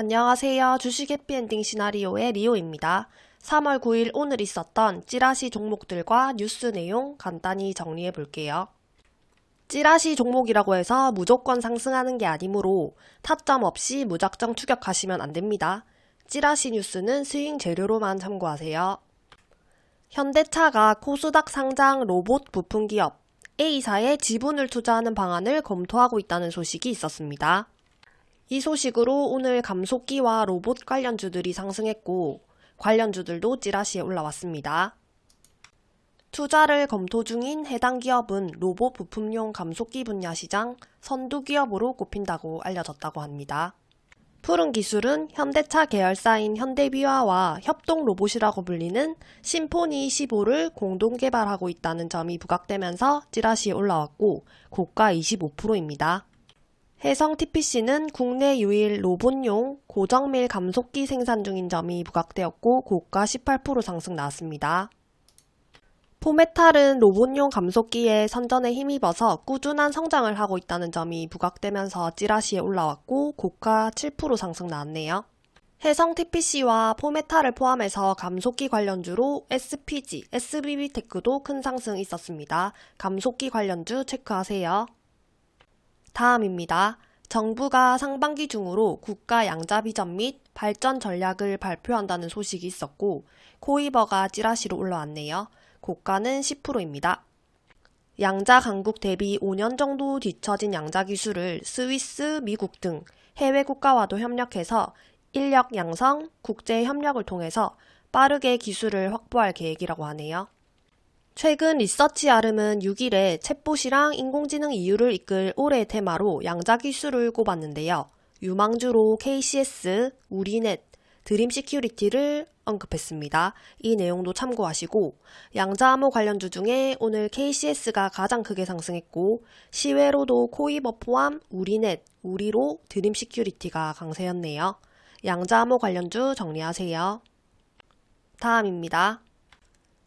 안녕하세요. 주식 해피엔딩 시나리오의 리오입니다. 3월 9일 오늘 있었던 찌라시 종목들과 뉴스 내용 간단히 정리해 볼게요. 찌라시 종목이라고 해서 무조건 상승하는 게 아니므로 타점 없이 무작정 추격하시면 안 됩니다. 찌라시 뉴스는 스윙 재료로만 참고하세요. 현대차가 코스닥 상장 로봇 부품 기업 A사에 지분을 투자하는 방안을 검토하고 있다는 소식이 있었습니다. 이 소식으로 오늘 감속기와 로봇 관련주들이 상승했고 관련주들도 찌라시에 올라왔습니다. 투자를 검토 중인 해당 기업은 로봇 부품용 감속기 분야 시장 선두 기업으로 꼽힌다고 알려졌다고 합니다. 푸른 기술은 현대차 계열사인 현대비화와 협동 로봇이라고 불리는 심포니 15를 공동 개발하고 있다는 점이 부각되면서 찌라시에 올라왔고 고가 25%입니다. 해성 TPC는 국내 유일 로봇용 고정밀 감속기 생산 중인 점이 부각되었고 고가 18% 상승 나왔습니다. 포메탈은 로봇용 감속기에 선전에 힘입어서 꾸준한 성장을 하고 있다는 점이 부각되면서 찌라시에 올라왔고 고가 7% 상승 나왔네요. 해성 TPC와 포메탈을 포함해서 감속기 관련주로 SPG, SBB테크도 큰 상승 있었습니다. 감속기 관련주 체크하세요. 다음입니다. 정부가 상반기 중으로 국가 양자 비전 및 발전 전략을 발표한다는 소식이 있었고 코이버가 찌라시로 올라왔네요. 고가는 10%입니다. 양자 강국 대비 5년 정도 뒤처진 양자 기술을 스위스, 미국 등 해외 국가와도 협력해서 인력 양성, 국제 협력을 통해서 빠르게 기술을 확보할 계획이라고 하네요. 최근 리서치 알음은 6일에 챗봇이랑 인공지능 이후를 이끌 올해의 테마로 양자 기술을 꼽았는데요. 유망주로 KCS, 우리넷, 드림 시큐리티를 언급했습니다. 이 내용도 참고하시고 양자암호 관련주 중에 오늘 KCS가 가장 크게 상승했고 시외로도 코위버 포함 우리넷, 우리로, 드림 시큐리티가 강세였네요. 양자암호 관련주 정리하세요. 다음입니다.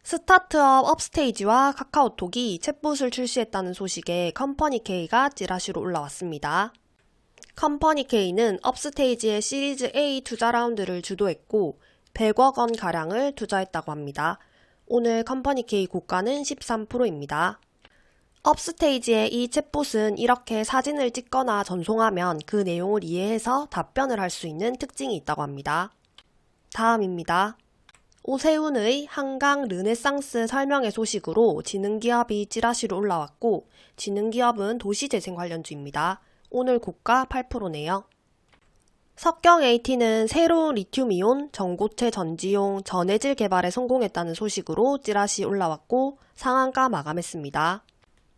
스타트업 업스테이지와 카카오톡이 챗봇을 출시했다는 소식에 컴퍼니K가 찌라시로 올라왔습니다. 컴퍼니K는 업스테이지의 시리즈 A 투자 라운드를 주도했고 100억 원 가량을 투자했다고 합니다. 오늘 컴퍼니K 고가는 13%입니다. 업스테이지의 이 챗봇은 이렇게 사진을 찍거나 전송하면 그 내용을 이해해서 답변을 할 수 있는 특징이 있다고 합니다. 다음입니다. 오세훈의 한강 르네상스 설명회 소식으로 지능기업이 찌라시로 올라왔고 지능기업은 도시재생 관련주입니다. 오늘 고가 8%네요. 석경 AT는 새로운 리튬이온 전고체 전지용 전해질 개발에 성공했다는 소식으로 찌라시 올라왔고 상한가 마감했습니다.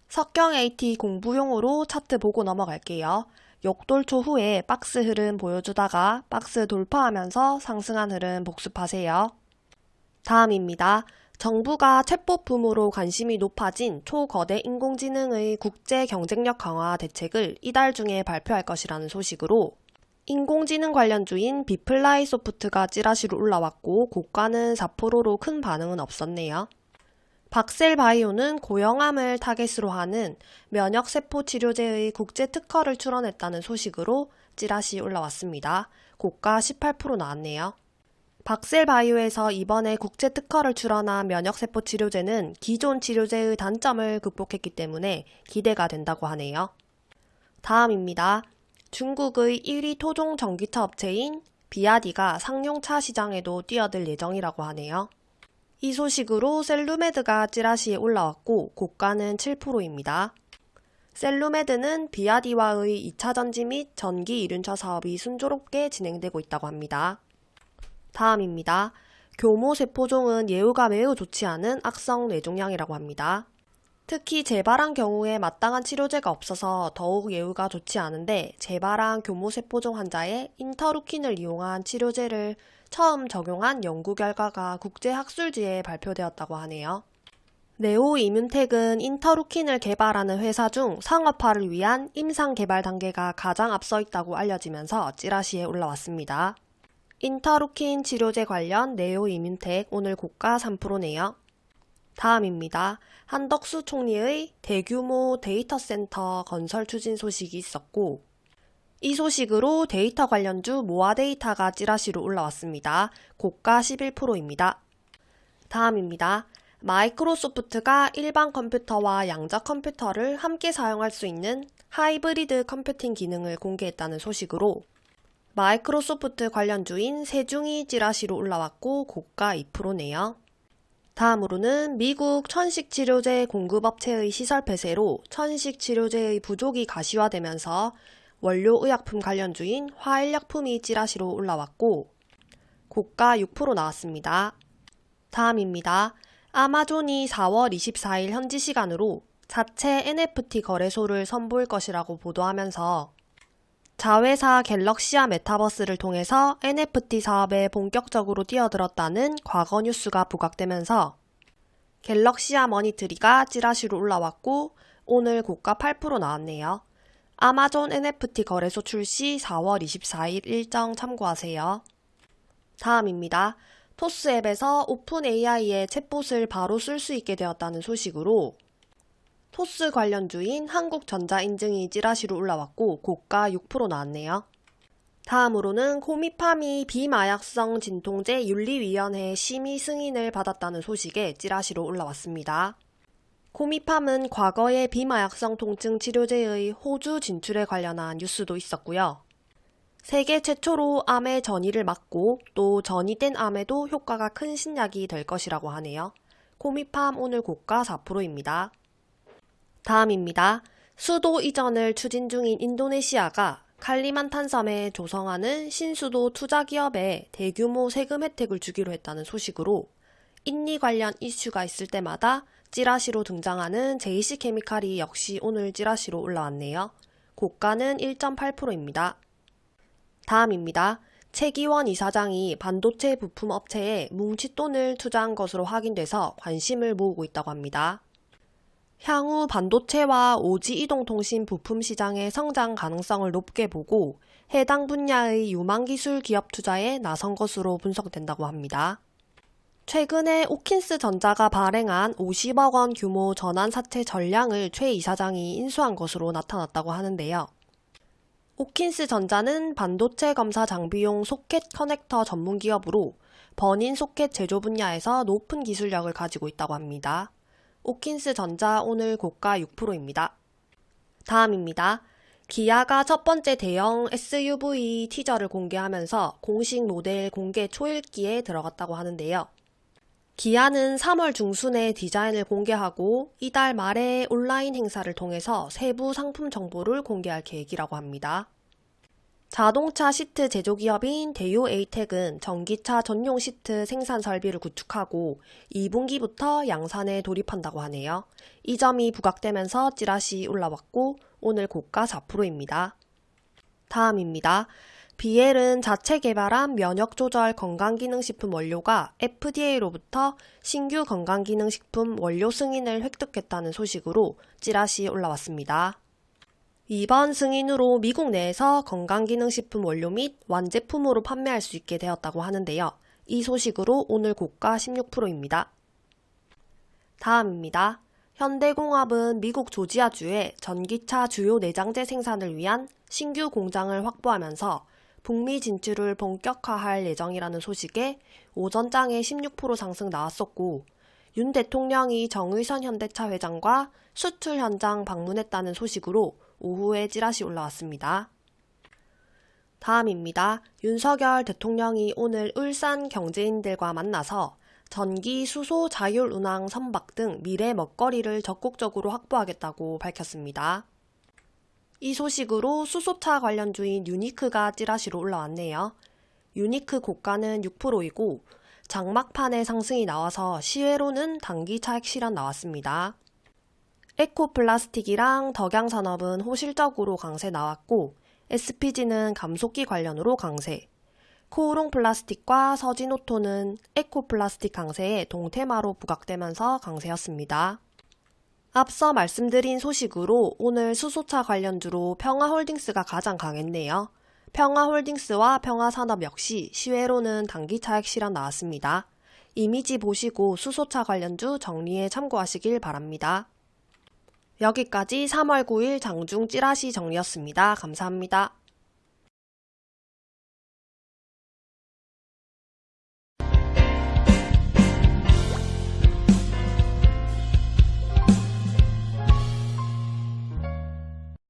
석경 AT 공부용으로 차트 보고 넘어갈게요. 역돌초 후에 박스 흐름 보여주다가 박스 돌파하면서 상승한 흐름 복습하세요. 다음입니다. 정부가 챗봇 붐으로 관심이 높아진 초거대 인공지능의 국제 경쟁력 강화 대책을 이달 중에 발표할 것이라는 소식으로 인공지능 관련주인 비플라이 소프트가 찌라시로 올라왔고 고가는 4%로 큰 반응은 없었네요. 박셀 바이오는 고형암을 타겟으로 하는 면역세포 치료제의 국제 특허를 출원했다는 소식으로 찌라시 올라왔습니다. 고가 18% 나왔네요. 박셀바이오에서 이번에 국제 특허를 출원한 면역세포 치료제는 기존 치료제의 단점을 극복했기 때문에 기대가 된다고 하네요. 다음입니다. 중국의 1위 토종 전기차 업체인 비아디가 상용차 시장에도 뛰어들 예정이라고 하네요. 이 소식으로 셀루메드가 찌라시에 올라왔고 고가는 7%입니다. 셀루메드는 비아디와의 2차 전지 및 전기 이륜차 사업이 순조롭게 진행되고 있다고 합니다. 다음입니다. 교모 세포종은 예후가 매우 좋지 않은 악성 뇌종양이라고 합니다. 특히 재발한 경우에 마땅한 치료제가 없어서 더욱 예후가 좋지 않은데 재발한 교모세포종 환자에 인터루킨을 이용한 치료제를 처음 적용한 연구 결과가 국제학술지에 발표되었다고 하네요. 네오 이뮨텍은 인터루킨을 개발하는 회사 중 상업화를 위한 임상 개발 단계가 가장 앞서 있다고 알려지면서 찌라시에 올라왔습니다. 인터루킨 치료제 관련 네오 이뮨텍 오늘 고가 3%네요. 다음입니다. 한덕수 총리의 대규모 데이터 센터 건설 추진 소식이 있었고 이 소식으로 데이터 관련주 모아 데이터가 찌라시로 올라왔습니다. 고가 11%입니다. 다음입니다. 마이크로소프트가 일반 컴퓨터와 양자 컴퓨터를 함께 사용할 수 있는 하이브리드 컴퓨팅 기능을 공개했다는 소식으로 마이크로소프트 관련주인 세중이 찌라시로 올라왔고 고가 2%네요. 다음으로는 미국 천식치료제 공급업체의 시설 폐쇄로 천식치료제의 부족이 가시화되면서 원료의약품 관련주인 화일약품이 찌라시로 올라왔고 고가 6% 나왔습니다. 다음입니다. 아마존이 4월 24일 현지 시간으로 자체 NFT 거래소를 선보일 것이라고 보도하면서 자회사 갤럭시아 메타버스를 통해서 NFT 사업에 본격적으로 뛰어들었다는 과거 뉴스가 부각되면서 갤럭시아 머니트리가 찌라시로 올라왔고 오늘 고가 8% 나왔네요. 아마존 NFT 거래소 출시 4월 24일 일정 참고하세요. 다음입니다. 토스 앱에서 오픈 AI의 챗봇을 바로 쓸 수 있게 되었다는 소식으로 토스 관련주인 한국전자 인증이 찌라시로 올라왔고 고가 6% 나왔네요. 다음으로는 코미팜이 비마약성 진통제 윤리위원회 심의 승인을 받았다는 소식에 찌라시로 올라왔습니다. 코미팜은 과거에 비마약성 통증 치료제의 호주 진출에 관련한 뉴스도 있었고요. 세계 최초로 암의 전이를 막고 또 전이된 암에도 효과가 큰 신약이 될 것이라고 하네요. 코미팜 오늘 고가 4%입니다. 다음입니다. 수도 이전을 추진 중인 인도네시아가 칼리만탄 섬에 조성하는 신수도 투자 기업에 대규모 세금 혜택을 주기로 했다는 소식으로 인리 관련 이슈가 있을 때마다 찌라시로 등장하는 JC 케미칼이 역시 오늘 찌라시로 올라왔네요. 고가는 1.8%입니다. 다음입니다. 최기원 이사장이 반도체 부품 업체에 뭉칫돈을 투자한 것으로 확인돼서 관심을 모으고 있다고 합니다. 향후 반도체와 오지 이동통신 부품 시장의 성장 가능성을 높게 보고 해당 분야의 유망기술 기업 투자에 나선 것으로 분석된다고 합니다. 최근에 오킨스 전자가 발행한 50억 원 규모 전환 사채 전량을 최 이사장이 인수한 것으로 나타났다고 하는데요. 오킨스 전자는 반도체 검사 장비용 소켓 커넥터 전문 기업으로 burn-in 소켓 제조 분야에서 높은 기술력을 가지고 있다고 합니다. 오킨스 전자 오늘 고가 6%입니다. 다음입니다. 기아가 첫 번째 대형 SUV 티저를 공개하면서 공식 모델 공개 초읽기에 들어갔다고 하는데요. 기아는 3월 중순에 디자인을 공개하고 이달 말에 온라인 행사를 통해서 세부 상품 정보를 공개할 계획이라고 합니다. 자동차 시트 제조기업인 대유 에이텍은 전기차 전용 시트 생산 설비를 구축하고 2분기부터 양산에 돌입한다고 하네요. 이 점이 부각되면서 찌라시 올라왔고 오늘 고가 4%입니다. 다음입니다. 비엘은 자체 개발한 면역조절 건강기능식품 원료가 FDA로부터 신규 건강기능식품 원료 승인을 획득했다는 소식으로 찌라시 올라왔습니다. 이번 승인으로 미국 내에서 건강기능식품 원료 및 완제품으로 판매할 수 있게 되었다고 하는데요. 이 소식으로 오늘 고가 16%입니다. 다음입니다. 현대공업은 미국 조지아주에 전기차 주요 내장재 생산을 위한 신규 공장을 확보하면서 북미 진출을 본격화할 예정이라는 소식에 오전장에 16% 상승 나왔었고 윤 대통령이 정의선 현대차 회장과 수출 현장 방문했다는 소식으로 오후에 찌라시 올라왔습니다. 다음입니다. 윤석열 대통령이 오늘 울산 경제인들과 만나서 전기, 수소, 자율 운항, 선박 등 미래 먹거리를 적극적으로 확보하겠다고 밝혔습니다. 이 소식으로 수소차 관련주인 유니크가 찌라시로 올라왔네요. 유니크 고가는 6%이고 장막판에 상승이 나와서 시외로는 단기 차익 실현 나왔습니다. 에코플라스틱이랑 덕양산업은 호실적으로 강세 나왔고 SPG는 감속기 관련으로 강세, 코오롱 플라스틱과 서진오토는 에코플라스틱 강세에 동테마로 부각되면서 강세였습니다. 앞서 말씀드린 소식으로 오늘 수소차 관련주로 평화홀딩스가 가장 강했네요. 평화홀딩스와 평화산업 역시 시외로는 단기 차익 실현 나왔습니다. 이미지 보시고 수소차 관련주 정리에 참고하시길 바랍니다. 여기까지 3월 9일 장중 찌라시 정리였습니다. 감사합니다.